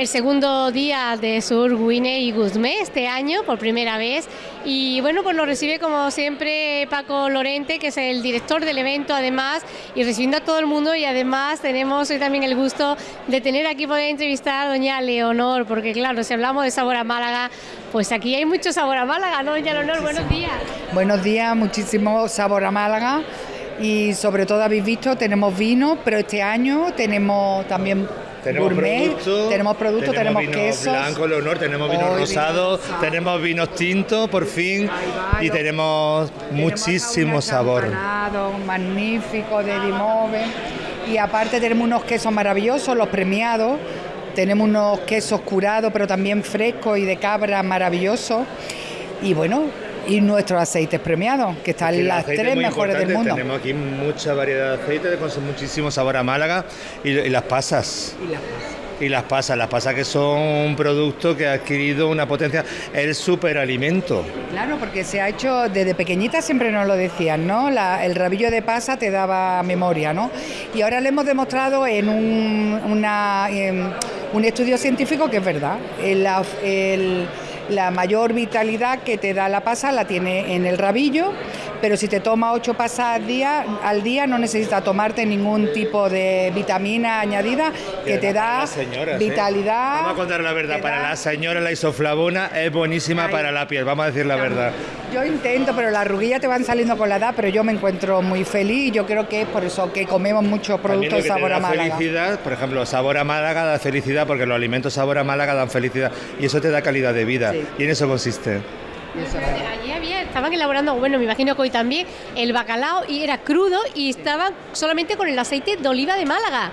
el segundo día de Sur Guine y Guzmé este año por primera vez y bueno pues nos recibe como siempre Paco Lorente que es el director del evento además y recibiendo a todo el mundo y además tenemos hoy también el gusto de tener aquí poder entrevistar a doña Leonor porque claro si hablamos de sabor a Málaga pues aquí hay mucho sabor a Málaga ¿no doña Leonor? Buenos días. Buenos días, muchísimo sabor a Málaga y sobre todo habéis visto tenemos vino pero este año tenemos también tenemos productos, tenemos productos, tenemos, vino quesos. blanco, Leonor, tenemos vino rosado, tenemos vinos tintos, por fin, y tenemos, muchísimo sabor. magnífico de Dimove. Y aparte tenemos unos quesos maravillosos, los premiados. Tenemos unos quesos curados, pero también frescos y de cabra maravillosos. Y bueno, y nuestros aceites premiados, que están las tres mejores del mundo. Tenemos aquí mucha variedad de aceites, con muchísimo sabor a Málaga y, las pasas. Y las pasas. Y las pasas, las pasas que son un producto que ha adquirido una potencia, el superalimento. Claro, porque se ha hecho desde pequeñita, siempre nos lo decían, ¿no? el rabillo de pasa te daba memoria, ¿no? Y ahora le hemos demostrado en un, una, un estudio científico que es verdad. el la mayor vitalidad que te da la pasa la tiene en el rabillo, pero si te toma ocho pasas al día, al día no necesitas tomarte ningún tipo de vitamina añadida que te da ¿eh? vitalidad. Vamos a contar la verdad, para la señora la isoflavona es buenísima para la piel, vamos a decir la verdad. Yo intento, pero las arruguillas te van saliendo con la edad, pero yo me encuentro muy feliz y yo creo que es por eso que comemos muchos productos sabor a Málaga. felicidad, por ejemplo, sabor a Málaga da felicidad porque los alimentos sabor a Málaga dan felicidad y eso te da calidad de vida. Y en eso consiste. Estaban elaborando, bueno, me imagino que hoy también, el bacalao y era crudo y estaban solamente con el aceite de oliva de Málaga.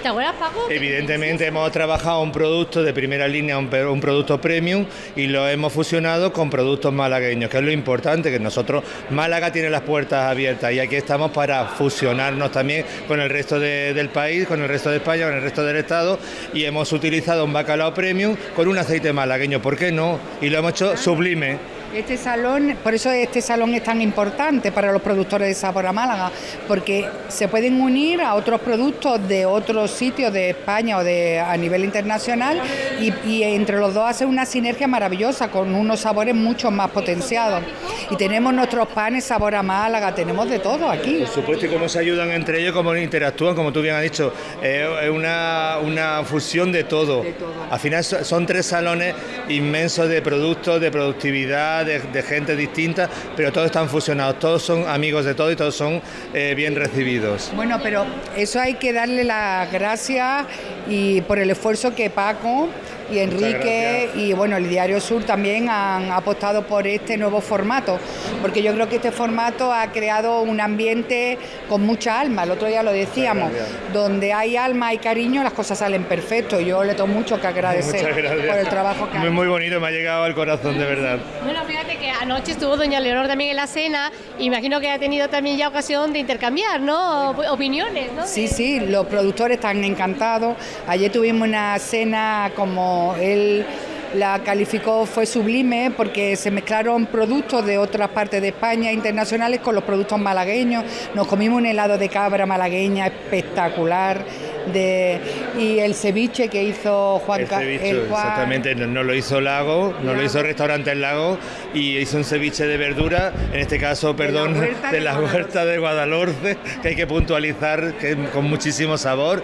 ¿Te acuerdas, Paco? Evidentemente hemos trabajado un producto de primera línea, un, un, producto premium y lo hemos fusionado con productos malagueños, que es lo importante, que nosotros, Málaga tiene las puertas abiertas y aquí estamos para fusionarnos también con el resto del país, con el resto de España, con el resto del Estado y hemos utilizado un bacalao premium con un aceite malagueño, ¿por qué no? Y lo hemos hecho sublime. Este salón, por eso este salón es tan importante para los productores de sabor a Málaga, porque se pueden unir a otros productos de otros sitios de España o de a nivel internacional y, entre los dos hace una sinergia maravillosa con unos sabores mucho más potenciados. Y tenemos nuestros panes sabor a Málaga, tenemos de todo aquí. Por supuesto, y cómo se ayudan entre ellos, cómo interactúan, como tú bien has dicho, es una, una fusión de todo. de todo. Al final son tres salones inmensos de productos, de productividad de, gente distinta, pero todos están fusionados, todos son amigos de todo y todos son eh, bien recibidos. Bueno, pero eso hay que darle las gracias y por el esfuerzo que Paco y Enrique y bueno, el Diario Sur también han apostado por este nuevo formato, porque yo creo que este formato ha creado un ambiente con mucha alma, el otro día lo decíamos, donde hay alma y cariño las cosas salen perfecto, yo le tengo mucho que agradecer por el trabajo que Muy, muy bonito, me ha llegado al corazón de verdad. Bueno, fíjate que anoche estuvo doña Leonor también en la cena, imagino que ha tenido también ya ocasión de intercambiar, ¿no? Opiniones, ¿no? Sí, sí, los productores están encantados, ayer tuvimos una cena como él la calificó fue sublime porque se mezclaron productos de otras partes de España internacionales con los productos malagueños. Nos comimos un helado de cabra malagueña espectacular. De, y el ceviche que hizo Juan Carlos. Exactamente, no, lo hizo Lago, no lo hizo Restaurante El Lago y hizo un ceviche de verdura, en este caso, perdón, de la huerta de, Guadalhorce, que hay que puntualizar, que con muchísimo sabor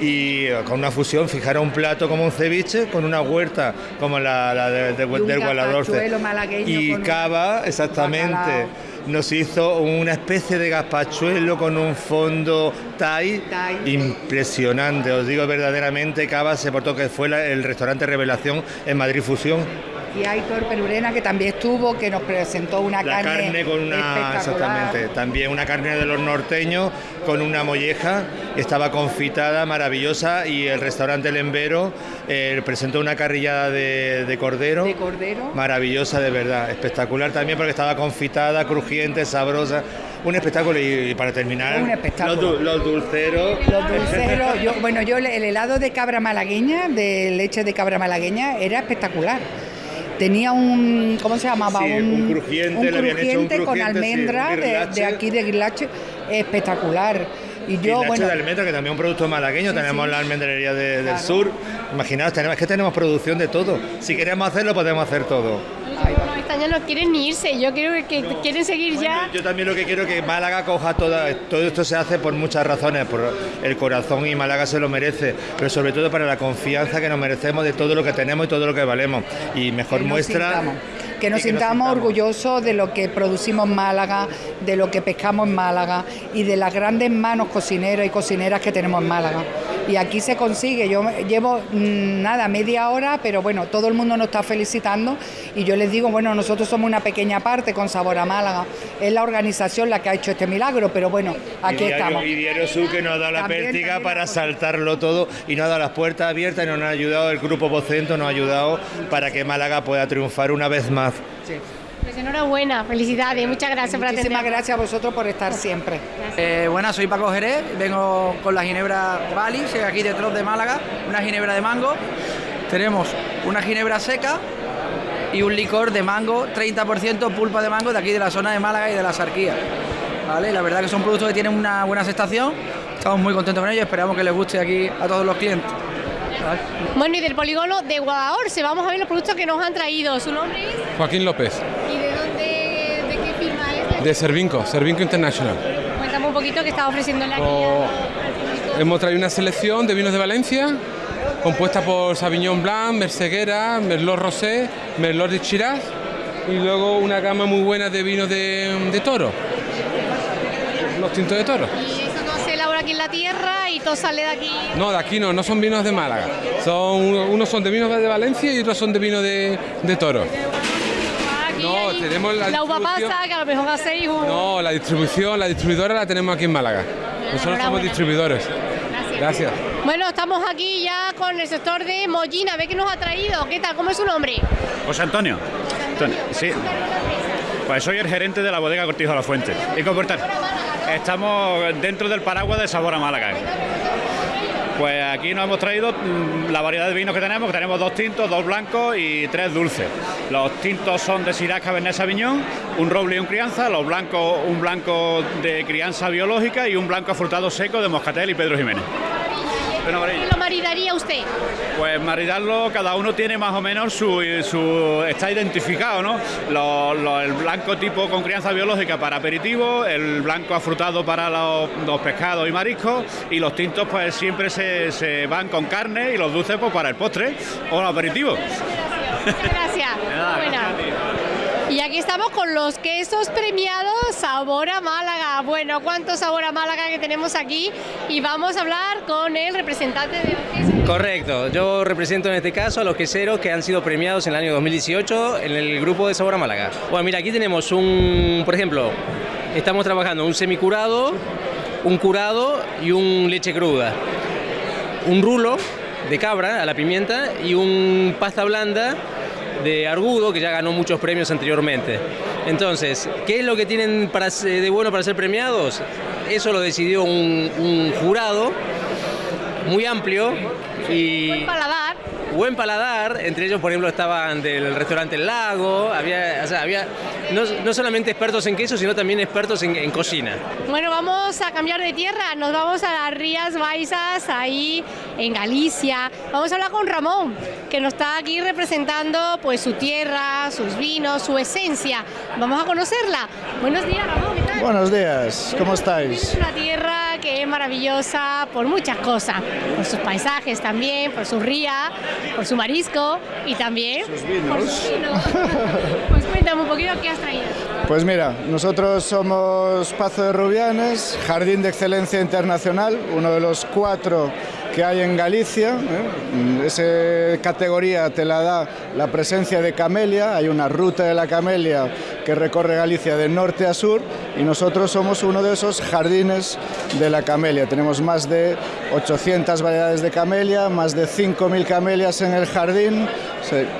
y con una fusión, fijar un plato como un ceviche con una huerta como la, de, de, del Guadalhorce. Y cava, exactamente nos hizo una especie de gazpachuelo con un fondo thai, impresionante. Os digo verdaderamente, Cava se portó que fue el restaurante Revelación en Madrid Fusión y Aitor Perurena, que también estuvo, que nos presentó una la carne, con una exactamente, también una carne de los norteños con una molleja, estaba confitada, maravillosa y el restaurante El Embero eh, presentó una carrillada de, cordero, de cordero, maravillosa de verdad, espectacular también porque estaba confitada, crujiente, sabrosa. Un espectáculo y, para terminar, Los, dulceros. Los dulceros, yo, bueno, yo el helado de cabra malagueña, de leche de cabra malagueña, era espectacular tenía un, ¿cómo se llamaba? un, crujiente, un, crujiente, con almendra de, aquí de Guilache, espectacular. Y yo, y bueno. de almendra, que también es un producto malagueño, tenemos la almendrería del sur. Imaginaos, tenemos, es que tenemos producción de todo. Si queremos hacerlo, podemos hacer todo. Los estaños no quieren ni irse, yo creo que quieren seguir ya. Yo también lo que quiero es que Málaga coja toda, todo esto se hace por muchas razones, por el corazón y Málaga se lo merece, pero sobre todo para la confianza que nos merecemos de todo lo que tenemos y todo lo que valemos. Y mejor muestra que nos, sintamos, orgullosos de lo que producimos en Málaga, de lo que pescamos en Málaga y de las grandes manos cocineras y cocineras que tenemos en Málaga. Y aquí se consigue, yo llevo mm, nada, media hora, pero bueno, todo el mundo nos está felicitando y yo les digo, bueno, nosotros somos una pequeña parte con Sabor a Málaga, es la organización la que ha hecho este milagro, pero bueno, aquí estamos. Y Diario Sur que nos ha dado la pértiga para saltarlo todo y nos ha dado las puertas abiertas y nos ha ayudado, el Grupo Vocento nos ha ayudado para que Málaga pueda triunfar una vez más pues enhorabuena, felicidades, muchas gracias por Muchísimas gracias a vosotros por estar siempre. Eh, buenas, soy Paco Jerez, vengo con la ginebra Bali, aquí detrás de Málaga, una ginebra de mango. Tenemos una ginebra seca y un licor de mango, 30% pulpa de mango de aquí de la zona de Málaga y de la Sarquía. ¿Vale? La verdad que son productos que tienen una buena aceptación, estamos muy contentos con ellos, esperamos que les guste aquí a todos los clientes. Bueno, y del polígono de Guadalhorce, vamos a ver los productos que nos han traído. ¿Su nombre es? Joaquín López. ¿Y de dónde, de qué firma es? De Servinco, Servinco International. Cuéntame un poquito qué está ofreciendo la oh, Hemos traído una selección de vinos de Valencia, compuesta por Sauvignon Blanc, Merceguera, Merlot Rosé, Merlot de Chiraz y luego una gama muy buena de vinos de, de toro. Los tintos de toro aquí en la tierra sale de aquí. No, de aquí no, no son vinos de Málaga. Son, unos son de vinos de Valencia y otros son de vino de, de toro. no, tenemos la, la uva pasa, que a lo mejor hacéis un... No, la distribución, la distribuidora la tenemos aquí en Málaga. Nosotros somos distribuidores. Gracias. Gracias. Bueno, estamos aquí ya con el sector de Mollina. ¿Ve qué nos ha traído? ¿Qué tal? ¿Cómo es su nombre? José Antonio. Antonio. Sí. Pues soy el gerente de la bodega Cortijo de la Fuente. ¿Y comportar? Estamos dentro del paraguas de Sabor a Málaga. Pues aquí nos hemos traído mm, la variedad de vinos que tenemos, que tenemos dos tintos, dos blancos y tres dulces. Los tintos son de Syrah Cabernet Sauvignon, un roble y un crianza, los blancos un blanco de crianza biológica y un blanco afrutado seco de Moscatel y Pedro Jiménez. ¿Qué lo maridaría usted? Pues maridarlo, cada uno tiene más o menos su, su está identificado, ¿no? el blanco tipo con crianza biológica para aperitivo, el blanco afrutado para los, pescados y mariscos y los tintos pues siempre se, van con carne y los dulces pues para el postre o el aperitivo. Gracias. Y aquí estamos con los quesos premiados Sabor a Málaga. Bueno, ¿cuánto Sabor a Málaga que tenemos aquí? Y vamos a hablar con el representante de los quesos. Correcto, yo represento en este caso a los queseros que han sido premiados en el año 2018 en el grupo de Sabor a Málaga. Bueno, mira, aquí tenemos un, por ejemplo, estamos trabajando un semicurado, un curado y un leche cruda. Un rulo de cabra a la pimienta y un pasta blanda de Argudo, que ya ganó muchos premios anteriormente. Entonces, ¿qué es lo que tienen para, de bueno para ser premiados? Eso lo decidió un, jurado muy amplio y... Paladar. Buen paladar, entre ellos por ejemplo estaban del restaurante El Lago, había, había no, solamente expertos en queso, sino también expertos en, cocina. Bueno, vamos a cambiar de tierra, nos vamos a las Rías Baixas, ahí en Galicia. Vamos a hablar con Ramón, que nos está aquí representando pues su tierra, sus vinos, su esencia. Vamos a conocerla. Buenos días, Ramón, ¿qué tal? Buenos días, ¿cómo estáis? Es una tierra que es maravillosa por muchas cosas, por sus paisajes también, por su ría, por su marisco y también sus vinos. por sus vinos. pues cuéntame un poquito qué has traído. Pues mira, nosotros somos Pazo de Rubianes, Jardín de Excelencia Internacional, uno de los cuatro que hay en Galicia. ¿eh? Esa categoría te la da la presencia de camelia, hay una ruta de la camelia que recorre Galicia de norte a sur y nosotros somos uno de esos jardines de la camelia. Tenemos más de 800 variedades de camelia, más de 5.000 camelias en el jardín.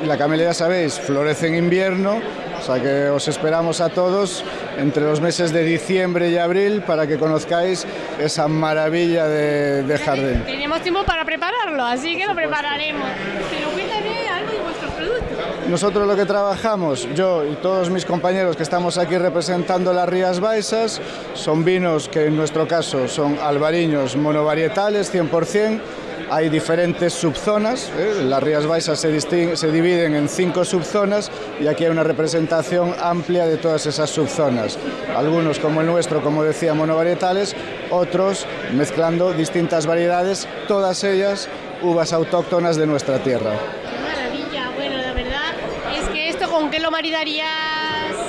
La camelia, ya sabéis, florece en invierno, o sea que os esperamos a todos entre los meses de diciembre y abril para que conozcáis esa maravilla de, jardín. Tenemos tiempo para prepararlo, así que lo prepararemos. Pero cuéntame algo de vuestros productos. nosotros lo que trabajamos, yo y todos mis compañeros que estamos aquí representando las Rías Baixas, son vinos que en nuestro caso son albariños monovarietales 100%, hay diferentes subzonas, ¿eh? las Rías Baixas se, se, dividen en cinco subzonas y aquí hay una representación amplia de todas esas subzonas. Algunos como el nuestro, como decía, monovarietales, otros mezclando distintas variedades, todas ellas uvas autóctonas de nuestra tierra. maravilla, bueno, la verdad es que esto con qué lo maridarías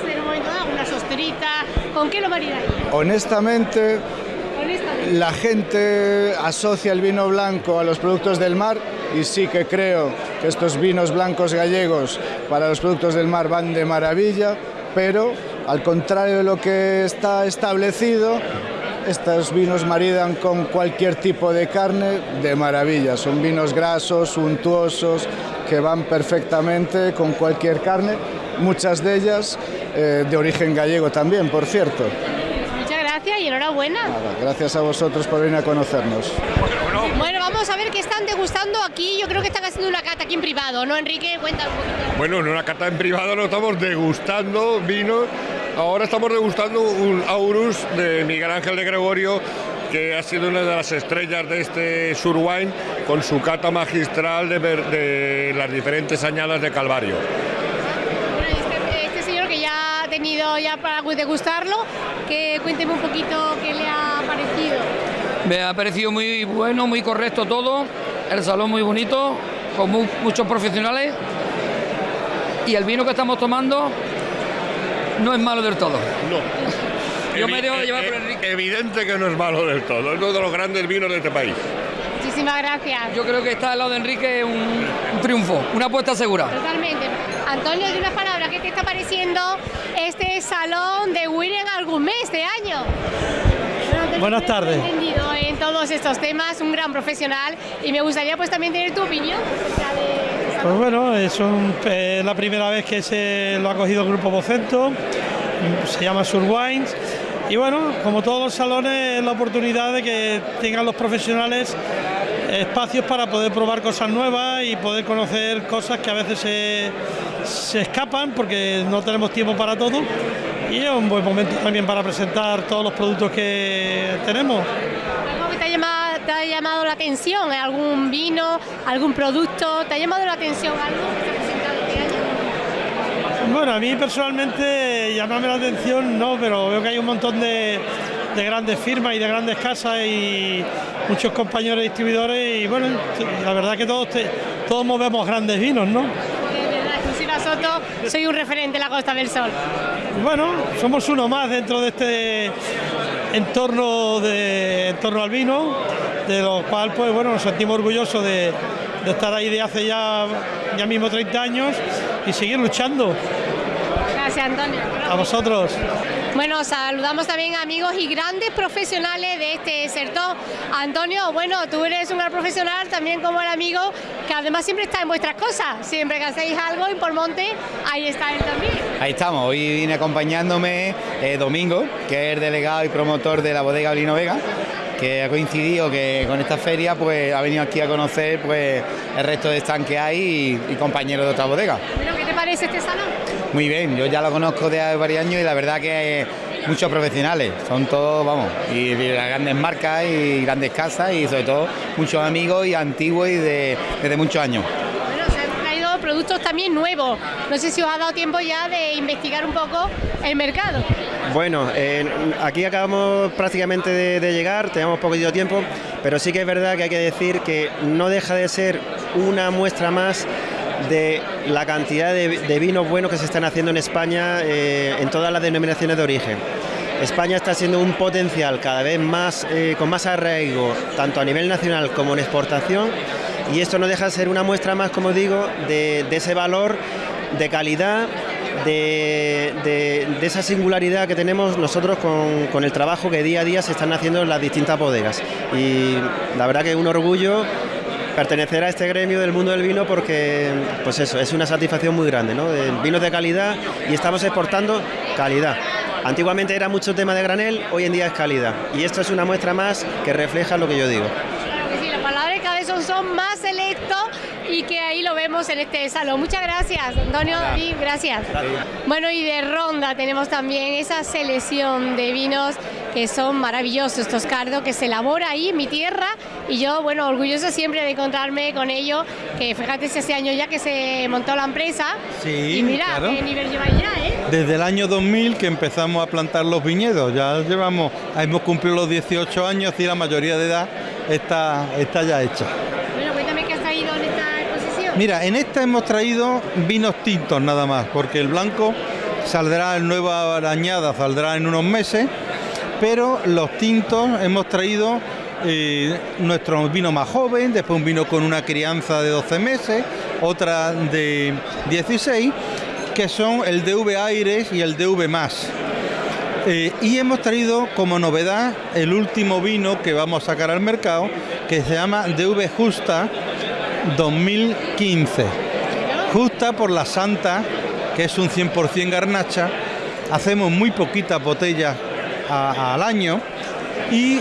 en un momento dado, una sosterita, ¿con qué lo maridarías? Honestamente, la gente asocia el vino blanco a los productos del mar y sí que creo que estos vinos blancos gallegos para los productos del mar van de maravilla, pero al contrario de lo que está establecido, estos vinos maridan con cualquier tipo de carne de maravilla. Son vinos grasos, untuosos, que van perfectamente con cualquier carne, muchas de ellas eh, de origen gallego también, por cierto y enhorabuena. gracias a vosotros por venir a conocernos. Bueno, vamos a ver qué están degustando aquí. Yo creo que están haciendo una cata aquí en privado, ¿no, Enrique? Cuéntanos un poquito. Bueno, en una cata en privado no estamos degustando vino. Ahora estamos degustando un Aurus de Miguel Ángel de Gregorio que ha sido una de las estrellas de este Surwine con su cata magistral de, de las diferentes añadas de Calvario tenido ya para degustarlo, que cuénteme un poquito qué le ha parecido. Me ha parecido muy bueno, muy correcto todo, el salón muy bonito, con muchos profesionales y el vino que estamos tomando no es malo del todo. No. Yo me debo llevar por Enrique. Evidente que no es malo del todo, es uno de los grandes vinos de este país. Muchísimas gracias. Yo creo que está al lado de Enrique un, un triunfo, una apuesta segura. Totalmente. Antonio, de unas palabras, ¿qué te está pareciendo este salón de Wiren algún mes de año? Buenas tardes. Entendido en todos estos temas, un gran profesional y me gustaría pues también tener tu opinión Pues bueno, es la primera vez que se lo ha cogido el Grupo Vocento, se llama Surwines y bueno, como todos los salones, la oportunidad de que tengan los profesionales espacios para poder probar cosas nuevas y poder conocer cosas que a veces se, se escapan porque no tenemos tiempo para todo y es un buen momento también para presentar todos los productos que tenemos. ¿Algo que te ha llamado, te ha llamado la atención? ¿Algún vino, algún producto? ¿Te ha llamado la atención algo que se ha presentado este? Bueno, a mí personalmente llamarme la atención no, pero veo que hay un montón de, de grandes firmas y de grandes casas y muchos compañeros distribuidores y bueno, la verdad que todos, todos movemos grandes vinos, ¿no? Soto, soy un referente en la Costa del Sol. Bueno, somos uno más dentro de este entorno de entorno al vino, de lo cual pues bueno, nos sentimos orgullosos de, de estar ahí de hace ya, ya mismo 30 años y seguir luchando. Gracias Antonio. A vosotros. Bueno, saludamos también amigos y grandes profesionales de este sector. Antonio, bueno, tú eres un gran profesional también como el amigo, que además siempre está en vuestras cosas. Siempre que hacéis algo en Pormonte, ahí está él también. Ahí estamos, hoy vine acompañándome eh, Domingo, que es el delegado y promotor de la bodega Olino Vega que ha coincidido que con esta feria pues ha venido aquí a conocer pues el resto de stand que hay y, compañeros de otra bodega. ¿qué te parece este salón? Muy bien, yo ya lo conozco de hace varios años y la verdad que muchos profesionales, son todos, vamos, y de grandes marcas y grandes casas y sobre todo muchos amigos y antiguos y de, desde muchos años productos también nuevos. No sé si os ha dado tiempo ya de investigar un poco el mercado. Bueno, aquí acabamos prácticamente de, llegar, tenemos poquito tiempo, pero sí que es verdad que hay que decir que no deja de ser una muestra más de la cantidad de, vinos buenos que se están haciendo en España eh, en todas las denominaciones de origen. España está siendo un potencial cada vez más eh, con más arraigo, tanto a nivel nacional como en exportación, y esto no deja de ser una muestra más, como digo, de, ese valor de calidad, de, esa singularidad que tenemos nosotros con, el trabajo que día a día se están haciendo en las distintas bodegas. Y la verdad que es un orgullo pertenecer a este gremio del mundo del vino porque pues eso, es una satisfacción muy grande, ¿no? vinos de calidad y estamos exportando calidad. Antiguamente era mucho tema de granel, hoy en día es calidad. Y esto es una muestra más que refleja lo que yo digo son más selectos y que ahí lo vemos en este salón. Muchas gracias, Antonio, David, gracias. Bueno, y de ronda tenemos también esa selección de vinos que son maravillosos, estos cardos que se elabora ahí en mi tierra y yo, bueno, orgullosa siempre de encontrarme con ello, que fíjate si hace años ya que se montó la empresa Sí, y mira, claro. qué nivel lleváis ya, ¿eh? Desde el año 2000 que empezamos a plantar los viñedos, ya llevamos, hemos cumplido los 18 años y la mayoría de edad está, está ya hecha. Bueno, cuéntame qué has traído en esta exposición. Mira, en esta hemos traído vinos tintos nada más, porque el blanco saldrá en nueva arañada, saldrá en unos meses, pero los tintos hemos traído eh, nuestro vino más joven, después un vino con una crianza de 12 meses, otra de 16, que son el DV Aires y el DV Más. Eh, y hemos traído como novedad el último vino que vamos a sacar al mercado, que se llama DV Justa 2015. Justa por la Santa, que es un 100% garnacha. Hacemos muy poquitas botellas a- al año y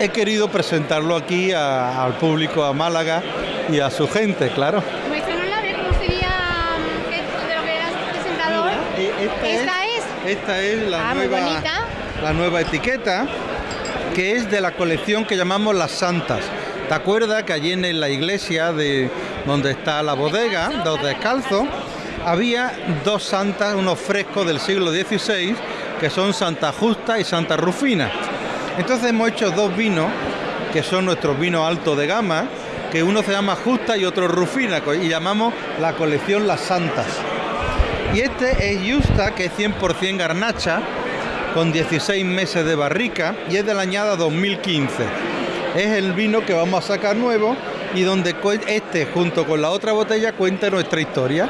he querido presentarlo aquí a- al público, a Málaga y a su gente, claro. Que eras presentador. esta es. Esta es la Ah, nueva, la nueva etiqueta que es de la colección que llamamos Las Santas. ¿Te acuerdas que allí en la iglesia de donde está la bodega, dos descalzos, había dos santas, unos frescos del siglo XVI, que son Santa Justa y Santa Rufina? Entonces hemos hecho dos vinos, que son nuestros vinos altos de gama, que uno se llama Justa y otro Rufina, y llamamos la colección Las Santas. Y este es Justa, que es 100% garnacha, con 16 meses de barrica y es de la añada 2015. Es el vino que vamos a sacar nuevo y donde este, junto con la otra botella, cuenta nuestra historia.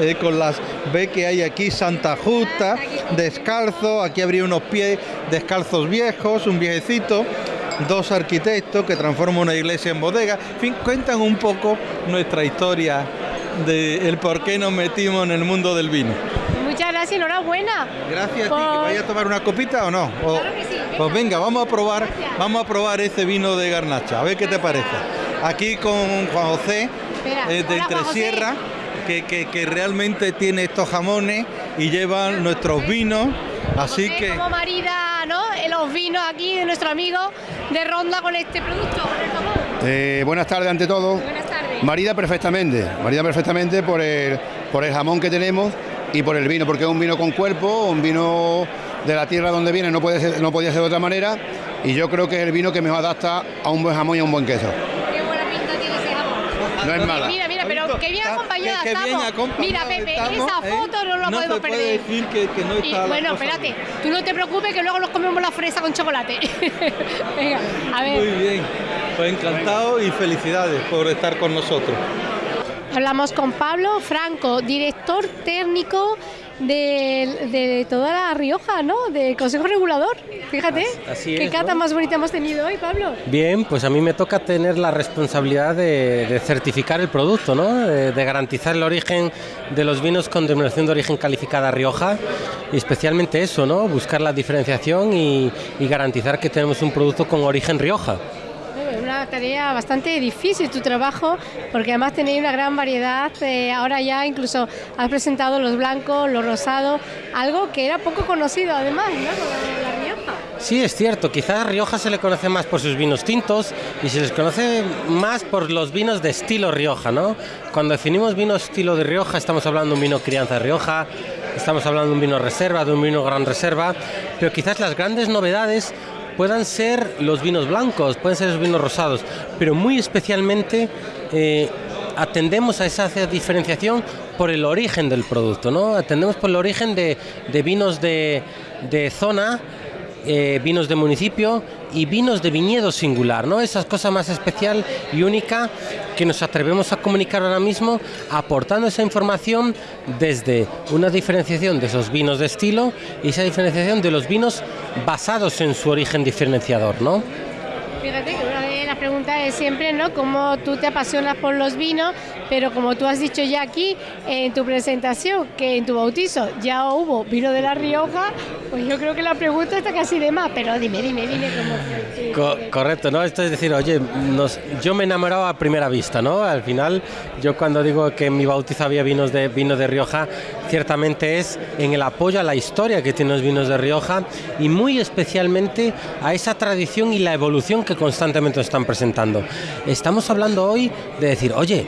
Eh, con las ve que hay aquí Santa Justa, descalzo, aquí habría unos pies descalzos viejos, un viejecito, dos arquitectos que transforman una iglesia en bodega. En fin, cuentan un poco nuestra historia de el por qué nos metimos en el mundo del vino. Muchas gracias, enhorabuena. Gracias a ti, Por- que vaya a tomar una copita o no. O- Pues venga, vamos a probar, vamos a probar ese vino de garnacha, a ver qué te parece. Aquí con Juan José eh, de hola, Juan José. Que, que- que realmente tiene estos jamones y lleva nuestros vinos, así José, que Como marida, ¿no? En Los vinos aquí de nuestro amigo de Ronda con este producto, con el jamón. Eh, buenas tardes ante todo. Buenas tardes. Marida perfectamente, marida perfectamente por el, por el jamón que tenemos y por el vino, porque es un vino con cuerpo, un vino de la tierra donde viene, no, puede ser, no podía ser de otra manera, y yo creo que es el vino que mejor adapta a un buen jamón y a un buen queso. Qué buena pinta tiene ese jamón. No es mala. Mira, mira, pero qué bien acompañada bien estamos. Mira, Pepe, estamos, esa ¿eh? foto no la No podemos puede perder. decir que- que no Y, está bueno, espérate, tú no te preocupes que luego nos comemos la fresa con chocolate. Venga, a ver. muy bien. Pues encantado y felicidades por estar con nosotros. Hablamos con Pablo Franco, director técnico de, de toda la Rioja, ¿no? Del Consejo Regulador. Fíjate, Así qué cata ¿no? más bonita hemos tenido hoy, Pablo. Bien, pues a mí me toca tener la responsabilidad de, de certificar el producto, ¿no? De, de garantizar el origen de los vinos con denominación de origen calificada Rioja y especialmente eso, ¿no? Buscar la diferenciación y, y garantizar que tenemos un producto con origen Rioja. Tarea bastante difícil tu trabajo, porque además tenéis una gran variedad. eh, ahora ya incluso has presentado los blancos, los rosados, algo que era poco conocido además, ¿no? La Rioja. Sí, es cierto, quizás Rioja se le conoce más por sus vinos tintos y se les conoce más por los vinos de estilo Rioja, ¿no? Cuando definimos vino estilo de Rioja estamos hablando de un vino crianza Rioja, estamos hablando de un vino reserva, de un vino gran reserva, pero quizás las grandes novedades puedan ser los vinos blancos, pueden ser los vinos rosados, pero muy especialmente eh, atendemos a esa diferenciación por el origen del producto, ¿no? Atendemos por el origen de, vinos de zona, eh, vinos de municipio y vinos de viñedo singular, ¿no? Esa cosa más especial y única que nos atrevemos a comunicar ahora mismo, aportando esa información desde una diferenciación de esos vinos de estilo y esa diferenciación de los vinos basados en su origen diferenciador, ¿no? Pregunta es siempre, ¿no? Cómo tú te apasionas por los vinos, pero como tú has dicho ya aquí en tu presentación, que en tu bautizo ya hubo vino de La Rioja, pues yo creo que la pregunta está casi de más, pero dime, dime, dime cómo correcto, ¿no? Esto es decir, oye, yo me enamoraba a primera vista, ¿no? Al final, yo cuando digo que en mi bautizo había vinos de, vino de Rioja, ciertamente es en el apoyo a la historia que tienen los vinos de Rioja y muy especialmente a esa tradición y la evolución que constantemente están Estamos hablando hoy de decir, oye,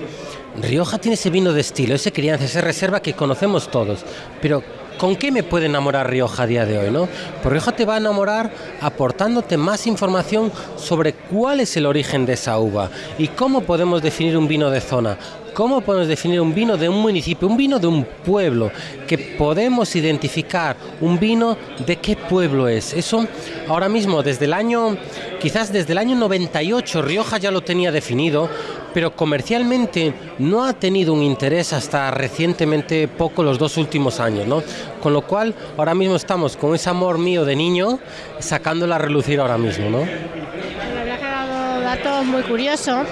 Rioja tiene ese vino de estilo, ese crianza, esa reserva que conocemos todos, pero ¿Con qué me puede enamorar Rioja a día de hoy? ¿no? Pues Rioja te va a enamorar aportándote más información sobre cuál es el origen de esa uva y cómo podemos definir un vino de zona, cómo podemos definir un vino de un municipio, un vino de un pueblo, que podemos identificar un vino de qué pueblo es. Eso ahora mismo, desde el año, quizás desde el año 98, Rioja ya lo tenía definido, pero comercialmente no ha tenido un interés hasta recientemente poco los dos últimos años, ¿no? Con lo cual, ahora mismo estamos con ese amor mío de niño sacándola a relucir ahora mismo, ¿no? Me ha dado datos muy curiosos.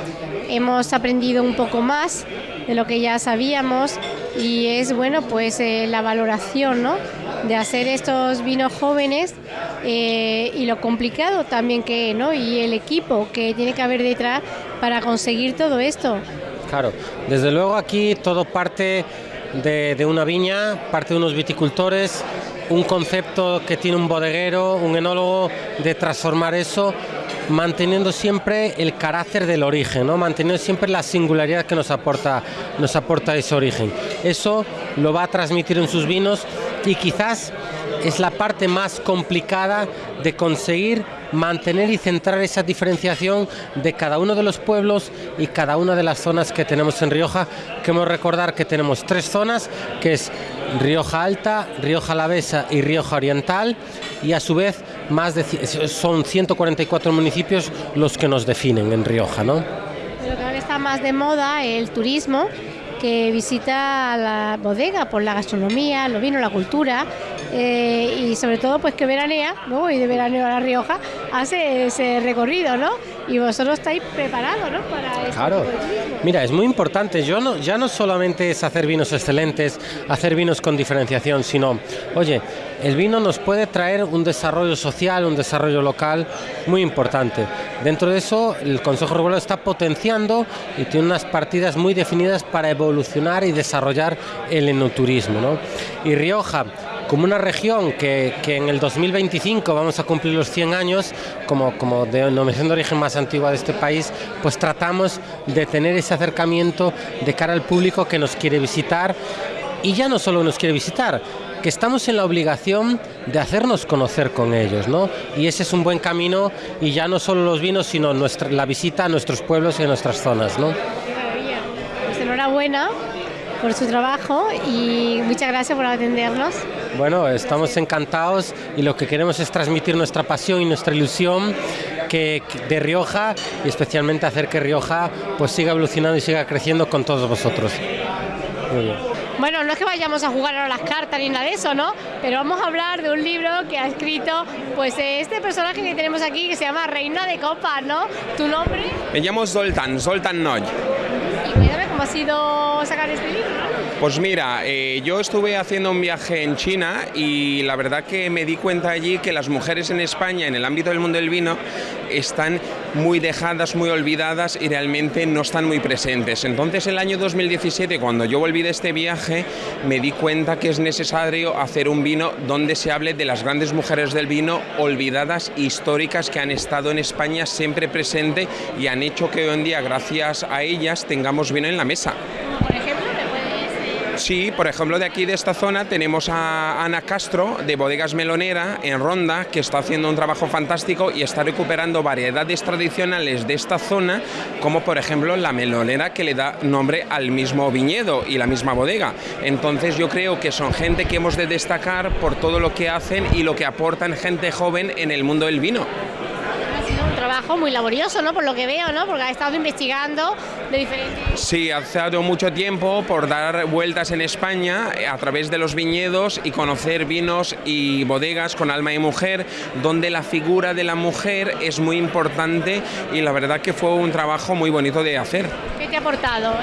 Hemos aprendido un poco más de lo que ya sabíamos y es bueno pues eh, la valoración ¿no? de hacer estos vinos jóvenes eh, y lo complicado también que ¿no? y el equipo que tiene que haber detrás para conseguir todo esto. Claro, desde luego aquí todo parte de, de una viña, parte de unos viticultores, un concepto que tiene un bodeguero, un enólogo, de transformar eso manteniendo siempre el carácter del origen, ¿no? manteniendo siempre la singularidad que nos aporta, nos aporta ese origen. Eso lo va a transmitir en sus vinos y quizás es la parte más complicada de conseguir mantener y centrar esa diferenciación de cada uno de los pueblos y cada una de las zonas que tenemos en Rioja. Queremos recordar que tenemos tres zonas, que es Rioja Alta, Rioja Alavesa y Rioja Oriental, y a su vez más de, son 144 municipios los que nos definen en Rioja, ¿no? Pero cada vez está más de moda el turismo que visita la bodega por la gastronomía, lo vino, la cultura eh, y sobre todo pues que veranea, ¿no? y de veraneo a La Rioja, hace ese recorrido, ¿no? Y vosotros estáis preparados, ¿no? Para este claro. Mira, es muy importante. Yo no, ya no solamente es hacer vinos excelentes, hacer vinos con diferenciación, sino, oye, el vino nos puede traer un desarrollo social, un desarrollo local muy importante. Dentro de eso, el Consejo Regulador está potenciando y tiene unas partidas muy definidas para evolucionar y desarrollar el enoturismo. ¿no? Y Rioja, como una región que, en el 2025 vamos a cumplir los 100 años, como, como denominación de origen más antigua de este país, pues tratamos de tener ese acercamiento de cara al público que nos quiere visitar y ya no solo nos quiere visitar, que estamos en la obligación de hacernos conocer con ellos, ¿no? Y ese es un buen camino y ya no solo los vinos, sino la visita a nuestros pueblos y a nuestras zonas, ¿no? Pues enhorabuena por su trabajo y muchas gracias por atendernos. Bueno, estamos encantados y lo que queremos es transmitir nuestra pasión y nuestra ilusión que, de Rioja y especialmente hacer que Rioja pues siga evolucionando y siga creciendo con todos vosotros. Muy bien. Bueno, no es que vayamos a jugar a las cartas ni nada de eso, ¿no? Pero vamos a hablar de un libro que ha escrito pues este personaje que tenemos aquí que se llama Reina de Copas, ¿no? ¿Tu nombre? Me llamo Zoltan, Zoltan Noy. Y cuéntame sido sacar este libro. Pues mira, eh, yo estuve haciendo un viaje en China y la verdad que me di cuenta allí que las mujeres en España, en el ámbito del mundo del vino, están muy dejadas, muy olvidadas y realmente no están muy presentes. Entonces el año 2017, cuando yo volví de este viaje, me di cuenta que es necesario hacer un vino donde se hable de las grandes mujeres del vino olvidadas, históricas, que han estado en España siempre presente y han hecho que hoy en día, gracias a ellas, tengamos vino en la mesa. Sí, por ejemplo, de aquí de esta zona tenemos a Ana Castro de Bodegas Melonera en Ronda, que está haciendo un trabajo fantástico y está recuperando variedades tradicionales de esta zona, como por ejemplo la melonera que le da nombre al mismo viñedo y la misma bodega. Entonces yo creo que son gente que hemos de destacar por todo lo que hacen y lo que aportan gente joven en el mundo del vino. Trabajo muy laborioso, ¿no? Por lo que veo, ¿no? Porque ha estado investigando de diferentes... Sí, ha estado mucho tiempo por dar vueltas en España eh, a través de los viñedos y conocer vinos y bodegas con alma y mujer, donde la figura de la mujer es muy importante y la verdad que fue un trabajo muy bonito de hacer. ¿Qué te ha aportado?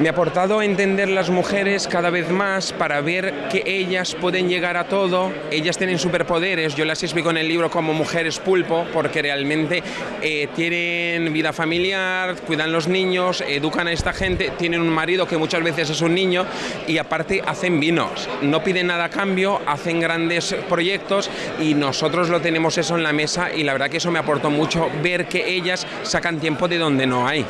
Me ha aportado a entender las mujeres cada vez más para ver que ellas pueden llegar a todo, ellas tienen superpoderes, yo las explico en el libro como mujeres pulpo, porque realmente eh, tienen vida familiar, cuidan los niños, educan a esta gente, tienen un marido que muchas veces es un niño y aparte hacen vinos, no piden nada a cambio, hacen grandes proyectos y nosotros lo tenemos eso en la mesa y la verdad que eso me aportó mucho ver que ellas sacan tiempo de donde no hay.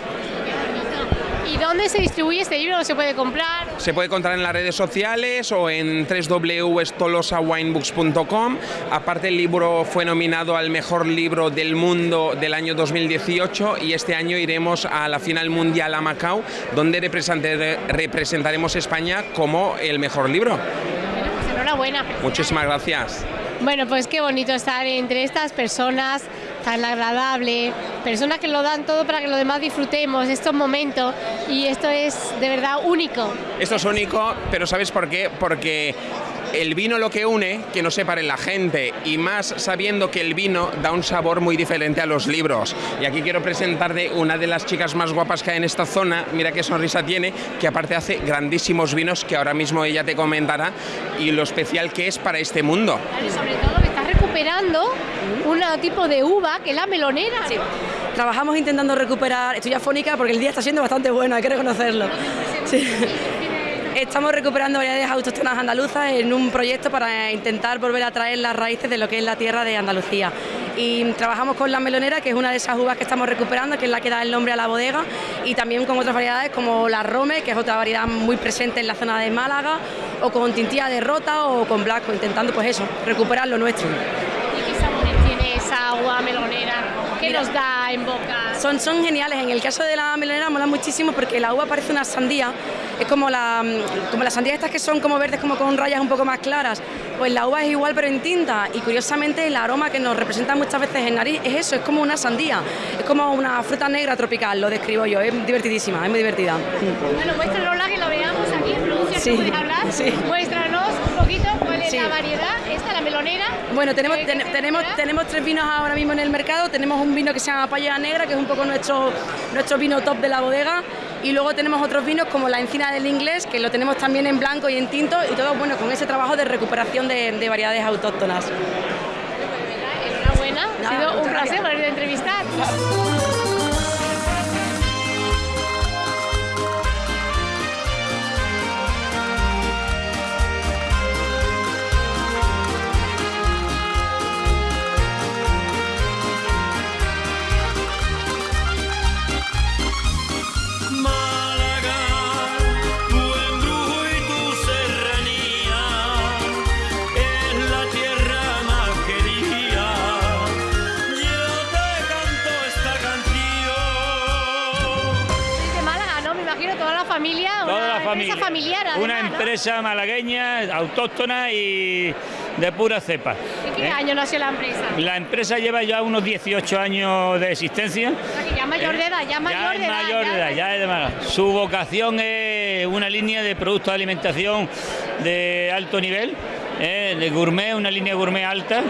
¿Y dónde se distribuye este libro? ¿Se puede comprar? Se puede encontrar en las redes sociales o en www.tolosawinebooks.com. Aparte el libro fue nominado al mejor libro del mundo del año 2018 y este año iremos a la final mundial a Macao, donde representaremos España como el mejor libro. Bueno, pues enhorabuena. Muchísimas gracias. Bueno, pues qué bonito estar entre estas personas tan agradable, personas que lo dan todo para que los demás disfrutemos estos momentos y esto es de verdad único. Esto es único, pero ¿sabes por qué? Porque el vino lo que une, que no separe la gente, y más sabiendo que el vino da un sabor muy diferente a los libros. Y aquí quiero presentarte una de las chicas más guapas que hay en esta zona, mira qué sonrisa tiene, que aparte hace grandísimos vinos que ahora mismo ella te comentará, y lo especial que es para este mundo. y sobre todo recuperando un tipo de uva que es la melonera. Sí. Trabajamos intentando recuperar, estoy afónica porque el día está siendo bastante bueno, hay que reconocerlo. Sí. Estamos recuperando variedades autóctonas andaluzas en un proyecto para intentar volver a traer las raíces de lo que es la tierra de Andalucía. Y trabajamos con la melonera, que es una de esas uvas que estamos recuperando, que es la que da el nombre a la bodega, y también con otras variedades como la Rome, que es otra variedad muy presente en la zona de Málaga, o con Tintía de Rota o con Blasco, intentando pues eso, recuperar lo nuestro. ¿Y qué sabores tiene esa agua melonera? ¿Qué nos da en boca? Son, son geniales, en el caso de la melonera mola muchísimo porque la uva parece una sandía, es como, la, como las sandías estas que son como verdes, como con rayas un poco más claras, pues la uva es igual pero en tinta y curiosamente el aroma que nos representa muchas veces en nariz es eso, es como una sandía, es como una fruta negra tropical, lo describo yo, es divertidísima, es muy divertida. Bueno, muéstranos que lo veamos aquí en producción, Sí, ¿puedes hablar? sí. Muéstranos Sí. la variedad, esta, la melonera. Bueno, tenemos, ¿Qué- ten- qué se tenemos, tenemos tres vinos ahora mismo en el mercado. Tenemos un vino que se llama Palla Negra, que es un poco nuestro, nuestro vino top de la bodega. Y luego tenemos otros vinos como la Encina del Inglés, que lo tenemos también en blanco y en tinto. Y todo bueno con ese trabajo de recuperación de, de variedades autóctonas. Enhorabuena, ha sido un placer gracias. poder entrevistar. Familia. familiar Una empresa malagueña, autóctona y de pura cepa. ¿En qué ¿eh? año nació la empresa? La empresa lleva ya unos 18 años de existencia. O sea, ya mayor de edad, ya mayor de edad. mayor de edad, ya es de Málaga. Su vocación es una línea de productos de alimentación de alto nivel, ¿eh? de gourmet, una línea gourmet alta.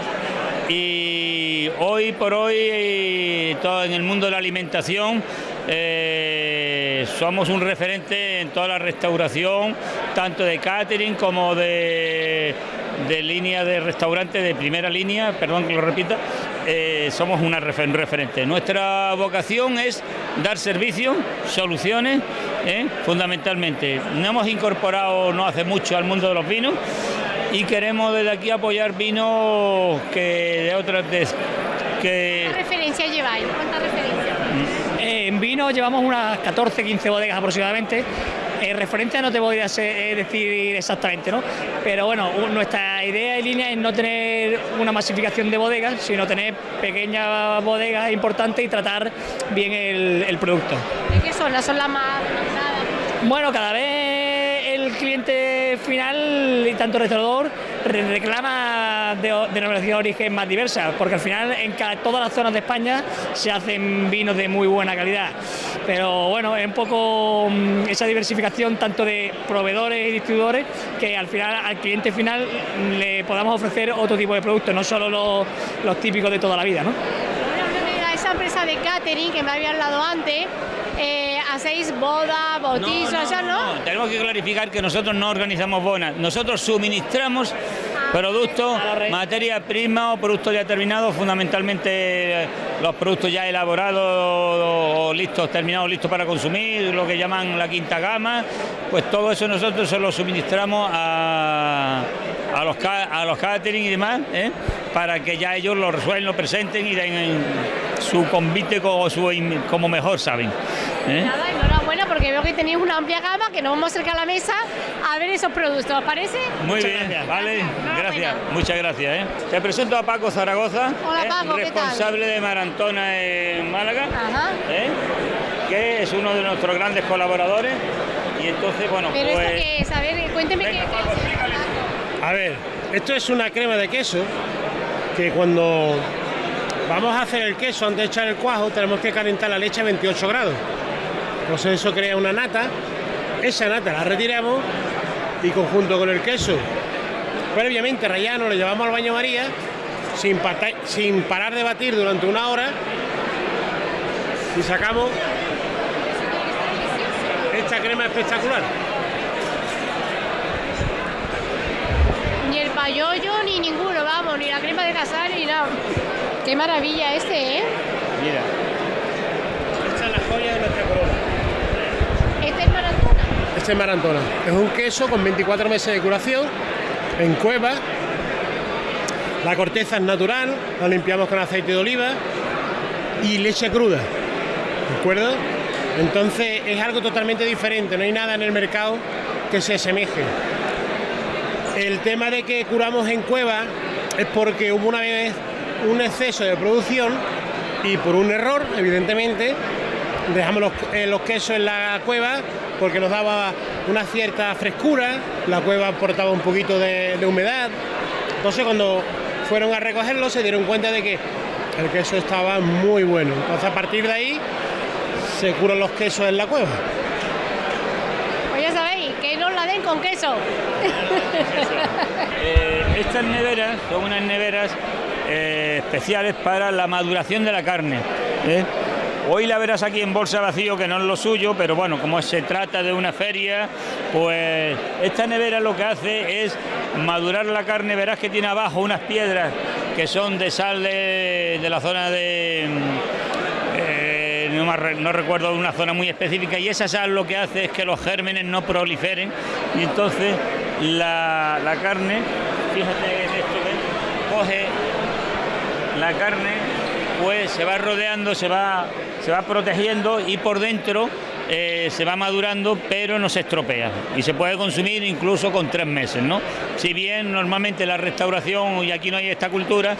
Y hoy por hoy, eh, todo en el mundo de la alimentación, eh, somos un referente en toda la restauración, tanto de catering como de, de línea de restaurante de primera línea, perdón que lo repita, eh, somos una refer- un referente. Nuestra vocación es dar servicio, soluciones, ¿eh? fundamentalmente. Nos hemos incorporado no hace mucho al mundo de los vinos y queremos desde aquí apoyar vinos que de otras de- que ¿Qué referencia lleváis? En vino llevamos unas 14, 15 bodegas aproximadamente. Eh, referencia no te podría ser- eh, decir exactamente, ¿no? Pero bueno, nuestra idea y línea es no tener una masificación de bodegas, sino tener pequeñas bodegas importantes y tratar bien el, el producto. ¿De qué zona? ¿Son las más demandadas? Bueno, cada vez el cliente final y tanto restaurador re- reclama de- denominación de origen más diversa, porque al final en todas las zonas de España se hacen vinos de muy buena calidad. Pero bueno, es un poco mm, esa diversificación tanto de proveedores y distribuidores que al final al cliente final le podamos ofrecer otro tipo de productos, no solo los, los típicos de toda la vida. ¿no? A esa empresa de catering que me había hablado antes, eh, hacéis boda, bautizos, ¿ya no? Tenemos que clarificar que nosotros no organizamos bonas, nosotros suministramos productos, materia prima o productos ya terminados, fundamentalmente eh, los productos ya elaborados o listos, terminados, listos para consumir, lo que llaman la quinta gama, pues todo eso nosotros se lo suministramos a, a los, a los catering y demás, ¿eh? para que ya ellos lo resuelvan, lo presenten y den su convite como, su, como mejor saben. ¿eh? Porque veo que tenéis una amplia gama que nos vamos a acercar a la mesa a ver esos productos, ¿os parece? Muy bien, vale, gracias, muchas gracias. ¿eh? Te presento a Paco Zaragoza, Hola, ¿eh? Paco, ¿qué tal? responsable de Marantona en Málaga, Ajá. ¿eh? que es uno de nuestros grandes colaboradores. Y entonces, bueno, Pero pues... esto que es, a ver, cuénteme qué, qué es. A ver, esto es una crema de queso que cuando vamos a hacer el queso antes de echar el cuajo tenemos que calentar la leche a 28 grados. Entonces eso crea una nata, esa nata la retiramos y conjunto con el queso previamente rallano lo llevamos al baño María sin, pata- sin parar de batir durante una hora y sacamos esta crema espectacular. Ni el payollo ni ninguno, vamos, ni la crema de casar ni nada. Qué maravilla este, ¿eh? Mira, esta es la joya de nuestra corona. Marantona. Es un queso con 24 meses de curación en cueva. La corteza es natural, la limpiamos con aceite de oliva y leche cruda. ¿De acuerdo? Entonces es algo totalmente diferente, no hay nada en el mercado que se asemeje. El tema de que curamos en cueva es porque hubo una vez un exceso de producción y por un error, evidentemente, dejamos los, eh, los quesos en la cueva porque nos daba una cierta frescura, la cueva aportaba un poquito de, de humedad. Entonces cuando fueron a recogerlo se dieron cuenta de que el queso estaba muy bueno. Entonces a partir de ahí se curan los quesos en la cueva. Pues ya sabéis, que no la den con queso. Eh, estas neveras son unas neveras eh, especiales para la maduración de la carne. ¿eh? Hoy la verás aquí en bolsa vacío, que no es lo suyo, pero bueno, como se trata de una feria, pues esta nevera lo que hace es madurar la carne. Verás que tiene abajo unas piedras que son de sal de, la zona de... eh, no, re- no recuerdo una zona muy específica y esa sal lo que hace es que los gérmenes no proliferen y entonces la, la carne, fíjate en esto, ¿ves? coge la carne, pues se va rodeando, se va, se va protegiendo y por dentro eh, se va madurando, pero no se estropea y se puede consumir incluso con tres meses, ¿no? Si bien normalmente la restauración y aquí no hay esta cultura,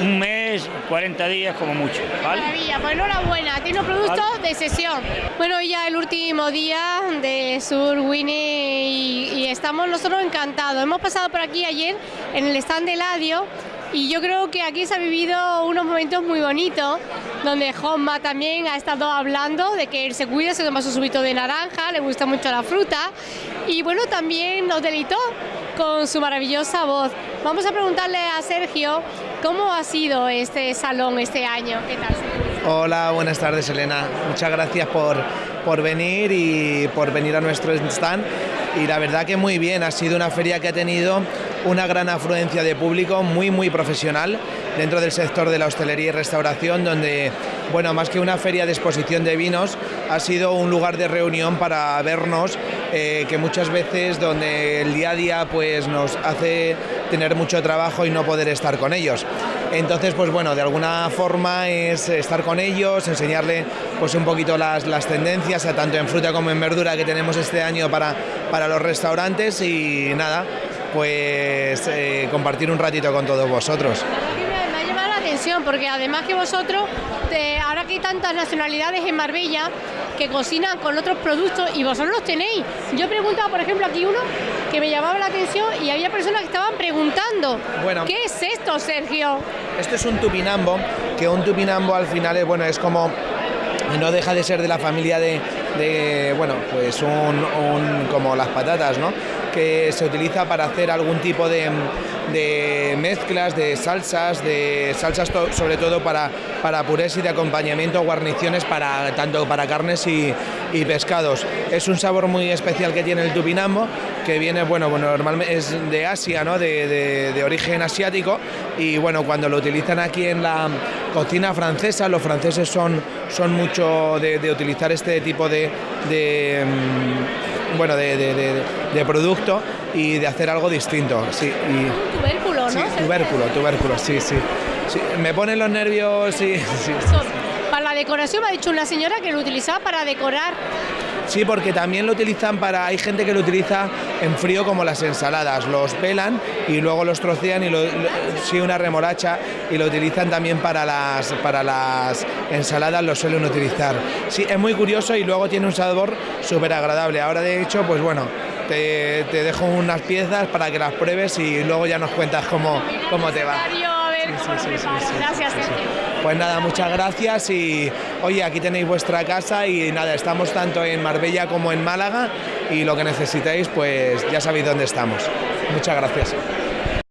un mes, 40 días como mucho, ¿vale? Maravilla, pues enhorabuena, tiene un producto de sesión. Bueno, ya el último día de Sur Winnie y, y estamos nosotros encantados. Hemos pasado por aquí ayer en el stand de Ladio y yo creo que aquí se ha vivido unos momentos muy bonitos, donde Jomma también ha estado hablando de que él se cuida, se toma su subito de naranja, le gusta mucho la fruta y bueno, también nos deleitó con su maravillosa voz. Vamos a preguntarle a Sergio cómo ha sido este salón este año. ¿Qué tal? Hola, buenas tardes Elena. Muchas gracias por, por venir y por venir a nuestro stand. Y la verdad que muy bien, ha sido una feria que ha tenido una gran afluencia de público muy muy profesional dentro del sector de la hostelería y restauración donde bueno más que una feria de exposición de vinos ha sido un lugar de reunión para vernos eh, que muchas veces donde el día a día pues nos hace tener mucho trabajo y no poder estar con ellos. Entonces pues bueno de alguna forma es estar con ellos enseñarle pues un poquito las, las tendencias tanto en fruta como en verdura que tenemos este año para, para los restaurantes y nada pues eh, compartir un ratito con todos vosotros. Me ha llamado la atención porque además que vosotros, ahora que hay tantas nacionalidades en Marbella, que cocinan con otros productos y vosotros los tenéis. Yo preguntaba, por ejemplo, aquí uno que me llamaba la atención y había personas que estaban preguntando, Bueno. ¿qué es esto, Sergio? Esto es un tupinambo, que un tupinambo al final es, bueno, es como no deja de ser de la familia de, de, bueno, pues un, un- como las patatas, ¿no? Que se utiliza para hacer algún tipo de, de mezclas, de salsas, de salsas sobre todo para, para purés y de acompañamiento, guarniciones para tanto para carnes y, pescados. Es un sabor muy especial que tiene el tupinambo, que viene, bueno, bueno normalmente es de Asia, ¿no? De, de- origen asiático y bueno, cuando lo utilizan aquí en la cocina francesa, los franceses son, son mucho de, utilizar este tipo de, de, mm, bueno, de, de- de- de producto y de hacer algo distinto. Sí, y, Tubérculo, ¿no? sí, tubérculo, tubérculo, sí, sí. Sí, Me ponen los nervios y... sí. Para la decoración me ha dicho una señora que lo utilizaba para decorar. Sí, porque también lo utilizan para. Hay gente que lo utiliza en frío como las ensaladas. Los pelan y luego los trocean y lo, lo- sí, una remolacha y lo utilizan también para las, para las ensaladas, lo suelen utilizar. Sí, es muy curioso y luego tiene un sabor súper agradable. Ahora, de hecho, pues bueno. Te, te dejo unas piezas para que las pruebes y luego ya nos cuentas cómo, cómo te va. A ver cómo lo preparo. Gracias, Sergio. Pues nada, muchas gracias y oye, aquí tenéis vuestra casa y nada, estamos tanto en Marbella como en Málaga y lo que necesitéis pues ya sabéis dónde estamos. Muchas gracias.